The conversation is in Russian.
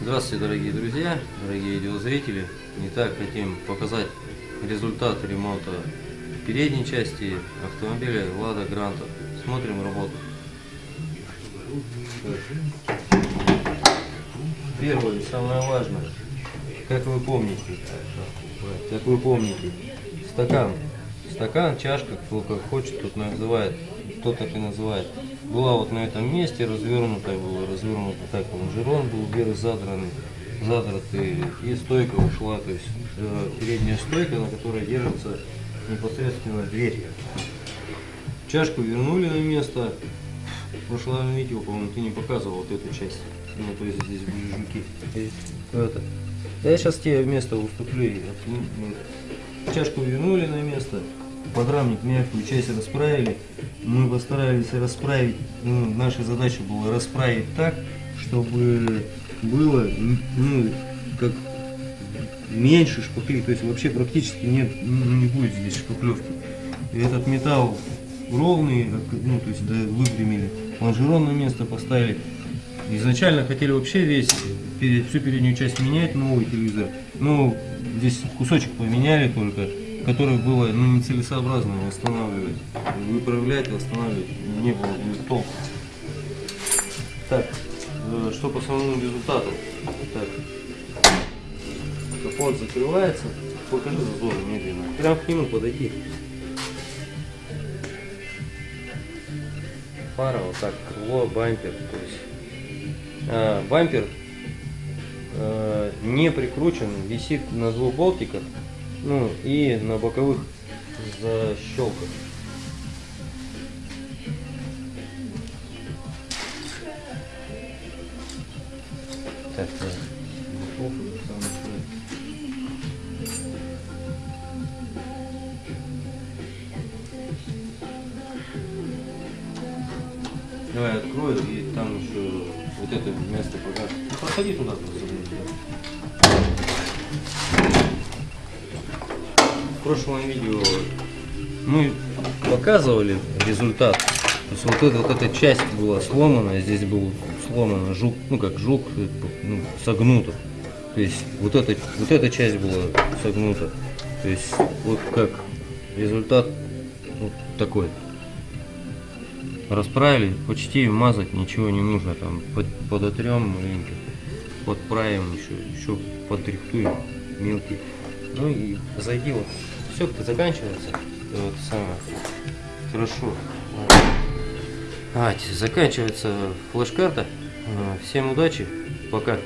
Здравствуйте, дорогие друзья, дорогие видеозрители. Итак, хотим показать результат ремонта передней части автомобиля Лада Гранта. Смотрим работу. Первое, самое важное, как вы помните, как вы помните, стакан, стакан, чашка, кто как хочет, тот называет, кто так и называет, была вот на этом месте развернутая, была развернута так, лонжерон был вверх задранный, задратый, и стойка ушла, то есть э, передняя стойка, на которой держится непосредственно дверь. Чашку вернули на место. В прошлом видео, по-моему, ты не показывал вот эту часть. Ну, то есть здесь были жуки. Это. Я сейчас тебе место уступлю. Чашку вернули на место. Подрамник мягкую часть расправили. Мы постарались расправить. Ну, наша задача была расправить так, чтобы было, ну, как меньше шпаклей, то есть вообще практически нет, ну, не будет здесь шпаклевки. Этот металл ровный, ну, то есть да, выпрямили, лонжерон на место поставили. Изначально хотели вообще весь, всю переднюю часть менять, новый телевизор. Но здесь кусочек поменяли только, который было ну, нецелесообразно восстанавливать. Выправлять, восстанавливать не было толку. Так, э, что по самому результату? Так, капот закрывается. Покажи зазор медленно. Прям к нему подойди. Фара вот так, крыло, бампер. То есть э, бампер э, не прикручен, висит на двух болтиках, ну и на боковых защелках. Так, да. Давай открою и там еще вот это место покажу. Проходи туда просто. Прошлом видео мы показывали результат. То есть вот эта, вот эта часть была сломана, здесь был сломан жук, ну как жук, ну, согнуто. То есть вот эта, вот эта часть была согнута. То есть вот как результат вот такой расправили, почти мазать ничего не нужно, там под, подотрем маленько, подправим еще, еще подрихтуем мелкий. Ну и зайди вот, все как заканчивается, вот самое, хорошо. А, заканчивается флеш-карта, всем удачи, пока.